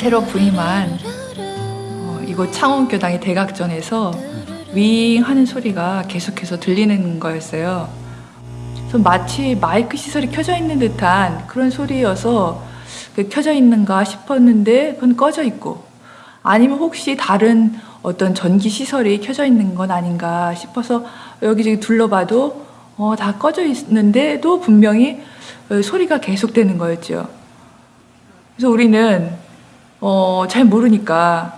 새로 부임한 어, 이곳 창원교당의 대각전에서 윙 하는 소리가 계속해서 들리는 거였어요. 마치 마이크 시설이 켜져 있는 듯한 그런 소리여서 그 켜져 있는가 싶었는데 그건 꺼져 있고 아니면 혹시 다른 어떤 전기 시설이 켜져 있는 건 아닌가 싶어서 여기저기 둘러봐도 어, 다 꺼져 있는데도 분명히 어, 소리가 계속되는 거였죠. 그래서 우리는 어, 잘 모르니까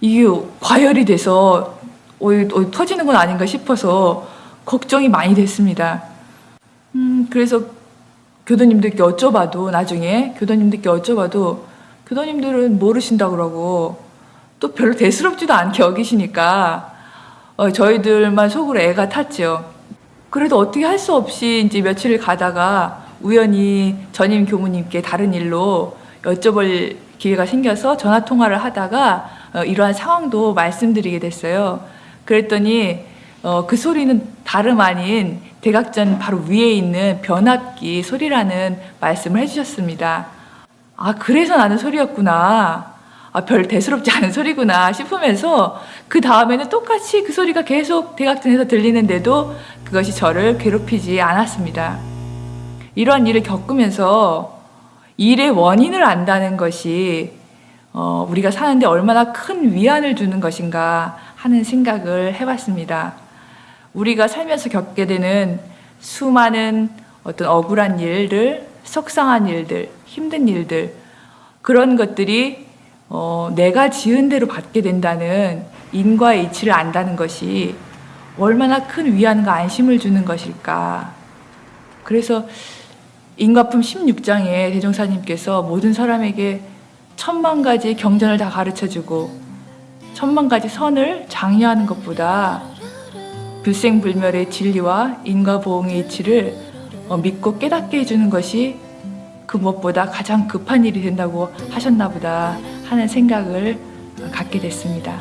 이게 과열이 돼서 어, 어, 터지는 건 아닌가 싶어서 걱정이 많이 됐습니다. 음, 그래서 교도님들께 여쭤봐도 나중에 교도님들께 여쭤봐도 교도님들은 모르신다 그러고 또 별로 대수롭지도 않게 여기시니까 어, 저희들만 속으로 애가 탔죠. 그래도 어떻게 할 수 없이 이제 며칠 가다가 우연히 전임 교무님께 다른 일로 여쭤볼 기회가 생겨서 전화 통화를 하다가 어, 이러한 상황도 말씀드리게 됐어요. 그랬더니 어, 그 소리는 다름 아닌 대각전 바로 위에 있는 변압기 소리라는 말씀을 해주셨습니다. 아 그래서 나는 소리였구나. 아, 별 대수롭지 않은 소리구나 싶으면서 그 다음에는 똑같이 그 소리가 계속 대각전에서 들리는데도 그것이 저를 괴롭히지 않았습니다. 이러한 일을 겪으면서 일의 원인을 안다는 것이 어, 우리가 사는데 얼마나 큰 위안을 주는 것인가 하는 생각을 해봤습니다. 우리가 살면서 겪게 되는 수많은 어떤 억울한 일들, 속상한 일들, 힘든 일들 그런 것들이 어, 내가 지은 대로 받게 된다는 인과의 이치를 안다는 것이 얼마나 큰 위안과 안심을 주는 것일까. 그래서 인과품 16장에 대종사님께서 모든 사람에게 천만 가지 경전을 다 가르쳐주고 천만 가지 선을 장려하는 것보다 불생불멸의 진리와 인과보응의 이치를 어, 믿고 깨닫게 해주는 것이 그 무엇보다 가장 급한 일이 된다고 하셨나 보다 하는 생각을 갖게 됐습니다.